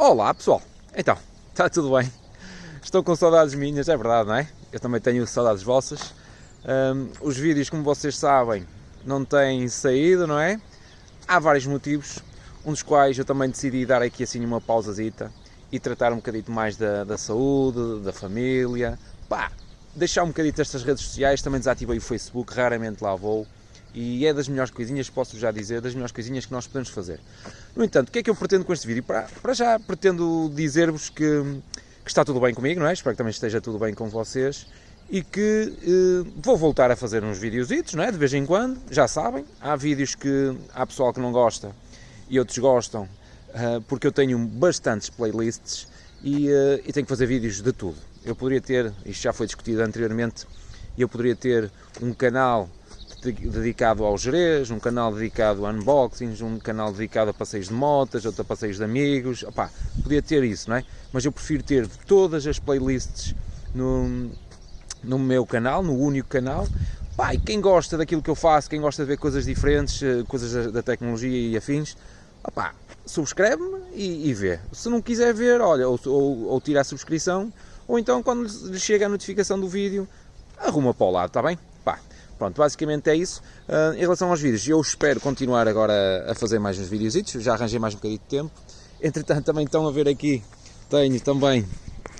Olá pessoal, então, está tudo bem? Estou com saudades minhas, é verdade, não é? Eu também tenho saudades vossas. Um, os vídeos, como vocês sabem, não têm saído, não é? Há vários motivos, um dos quais eu também decidi dar aqui assim uma pausazita e tratar um bocadito mais da, da saúde, da família, pá, deixar um bocadito estas redes sociais, também desativei o Facebook, raramente lá vou, e é das melhores coisinhas, posso já dizer, das melhores coisinhas que nós podemos fazer. No entanto, o que é que eu pretendo com este vídeo? Para, para já pretendo dizer-vos que, que, está tudo bem comigo, não é? Espero que também esteja tudo bem com vocês e que eh, vou voltar a fazer uns videozitos, não é? De vez em quando, já sabem, há vídeos que há pessoal que não gosta e outros gostam, eh, porque eu tenho bastantes playlists e, eh, e tenho que fazer vídeos de tudo. Eu poderia ter, isto já foi discutido anteriormente, eu poderia ter um canal dedicado ao Jerez, um canal dedicado a unboxings, um canal dedicado a passeios de motas, outro a passeios de amigos, opá, podia ter isso, não é? Mas eu prefiro ter todas as playlists no, no meu canal, no único canal, pá, e quem gosta daquilo que eu faço, quem gosta de ver coisas diferentes, eh, coisas da tecnologia e afins, opá, subscreve-me e, e, vê. Se não quiser ver, olha, ou, ou, ou tira a subscrição, ou então quando lhe chega a notificação do vídeo, arruma para o lado, está bem? Pronto, basicamente é isso. Uh, em relação aos vídeos, eu espero continuar agora a fazer mais uns vídeos, já arranjei mais um bocadinho de tempo. Entretanto, também estão a ver aqui, tenho também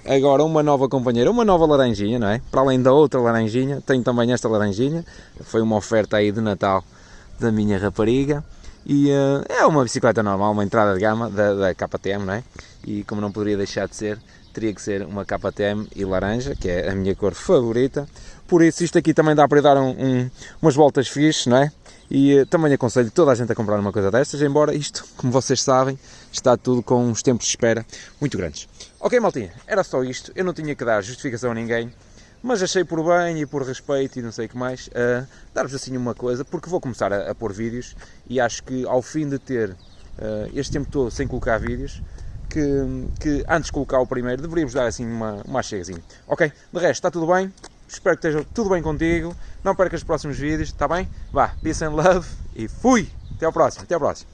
agora uma nova companheira, uma nova laranjinha, não é? Para além da outra laranjinha, tenho também esta laranjinha, foi uma oferta aí de Natal da minha rapariga. E uh, é uma bicicleta normal, uma entrada de gama da, da KTM, não é? E como não poderia deixar de ser, teria que ser uma KTM e laranja, que é a minha cor favorita. Por isso, isto aqui também dá para dar um, um, umas voltas fixes, não é? E uh, também aconselho toda a gente a comprar uma coisa destas, embora isto, como vocês sabem, está tudo com uns tempos de espera muito grandes. Ok, maltinha, era só isto. Eu não tinha que dar justificação a ninguém, mas achei por bem e por respeito e não sei o que mais, uh, dar-vos assim uma coisa, porque vou começar a, a pôr vídeos e acho que ao fim de ter uh, este tempo todo sem colocar vídeos, que, que, antes de colocar o primeiro deveríamos dar assim uma, uma chegazinha. Ok? De resto, está tudo bem? Espero que esteja tudo bem contigo. Não percas os próximos vídeos, está bem? Vá, peace and love e fui! Até ao próximo, até ao próximo.